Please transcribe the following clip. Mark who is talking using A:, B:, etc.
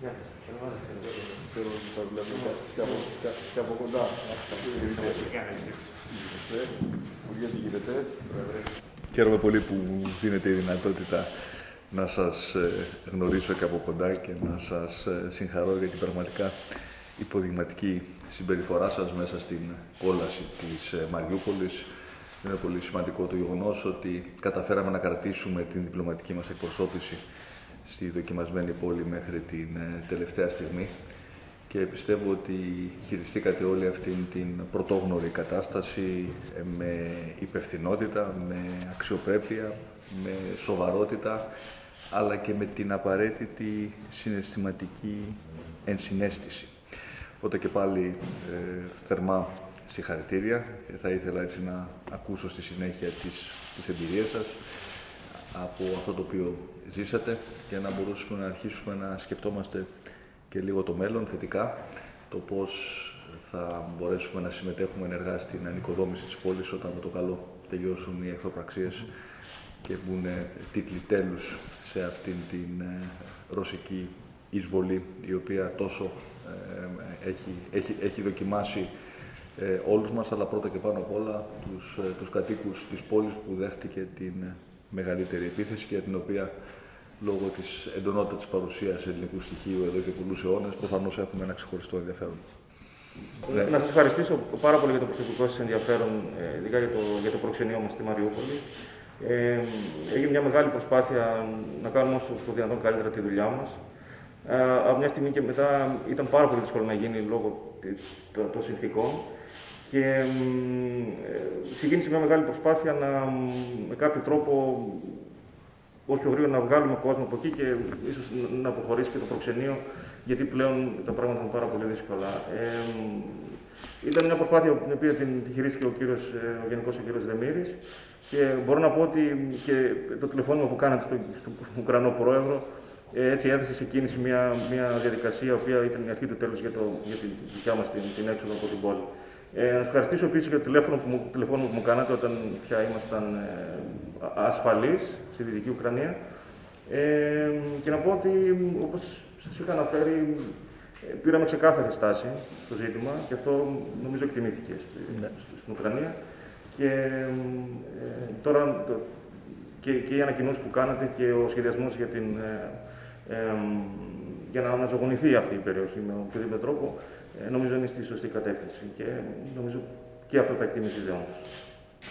A: Θέλω να τα βλέπω και από- και- και από κοντά. Υπουργέ, τι γίνεται.
B: Χαίρομαι πολύ που μου δίνετε η δυνατότητα να σας ε, γνωρίσω και από κοντά και να σας ε, συγχαρώ για την πραγματικά υποδειγματική συμπεριφορά σας μέσα στην κόλαση της ε, Μαριούπολης. Είναι πολύ σημαντικό το γεγονός ότι καταφέραμε να κρατήσουμε την διπλωματική μας εκπροσώπηση στη δοκιμασμένη πόλη μέχρι την ε, τελευταία στιγμή. Και πιστεύω ότι χειριστήκατε όλη αυτή την πρωτόγνωρη κατάσταση ε, με υπευθυνότητα, με αξιοπρέπεια, με σοβαρότητα, αλλά και με την απαραίτητη συναισθηματική ενσυναίσθηση. Οπότε και πάλι ε, θερμά συγχαρητήρια. Και θα ήθελα έτσι να ακούσω στη συνέχεια τις, τις εμπειρίες σας από αυτό το οποίο ζήσατε και να μπορούσαμε να αρχίσουμε να σκεφτόμαστε και λίγο το μέλλον θετικά, το πώς θα μπορέσουμε να συμμετέχουμε ενεργά στην ανοικοδόμηση της πόλης όταν με το καλό τελειώσουν οι εχθροπραξίες και μπουν τίτλοι τέλους σε αυτήν την ε, ρωσική εισβολή η οποία τόσο ε, έχει, έχει, έχει δοκιμάσει ε, όλους μας, αλλά πρώτα και πάνω απ' όλα τους, ε, τους κατοίκους της πόλης που δέχτηκε την ε, μεγαλύτερη επίθεση και για την οποία λόγω της εντονότητας της παρουσίας ελληνικού στοιχείου εδώ και πολλούς αιώνες προφανώς έχουμε ένα ξεχωριστό ενδιαφέρον. Ναι.
C: Να σας ευχαριστήσω πάρα πολύ για το προσωπικό σας ενδιαφέρον, ε, ειδικά για το, για το προξενείο μας στη Μαριούπολη. Ε, έγινε μια μεγάλη προσπάθεια να κάνουμε όσο το δυνατόν καλύτερα τη δουλειά μας. Ε, από μια στιγμή και μετά ήταν πάρα πολύ δύσκολο να γίνει λόγω τη- των των συνθήκων. Και μ, ε, ξεκίνησε μια μεγάλη προσπάθεια να μ, με κάποιο τρόπο όσο πιο γρήγορα να βγάλουμε κόσμο από εκεί και ίσως να αποχωρήσει και το προξενείο, γιατί πλέον τα πράγματα είναι πάρα πολύ δύσκολα. Ε, ήταν μια προσπάθεια την οποία την, τη χειρίστηκε ο, κύριος, ε, ο Γενικός ο κύριος Δεμήρης και μπορώ να πω ότι και το τηλεφώνημα που κάνατε στον στο Ουκρανό Πρόεδρο ε, έτσι έθεσε σε κίνηση μια, μια διαδικασία, η οποία ήταν η αρχή του τέλους για, το, για τη δικιά μας την, την έξοδο από την πόλη. Ε, να σας ευχαριστήσω επίσης για το τηλέφωνο που μου, τηλέφωνο που μου κάνατε όταν πια ήμασταν ε, ασφαλείς στη Δυτική Ουκρανία. Ε, και να πω ότι, όπως σας είχα αναφέρει, ε, πήραμε ξεκάθαρη στάση στο ζήτημα και αυτό νομίζω εκτιμήθηκε στη-
B: Ναι.
C: στην Ουκρανία. Και ε, τώρα το, και, και οι ανακοινώσεις που κάνατε και ο σχεδιασμός για, την, ε, ε, για να αναζωογονηθεί αυτή η περιοχή με οποιοδήποτε τρόπο, ε, νομίζω είναι στη σωστή κατεύθυνση και νομίζω και αυτό θα εκτιμήσει η ιδέα μας.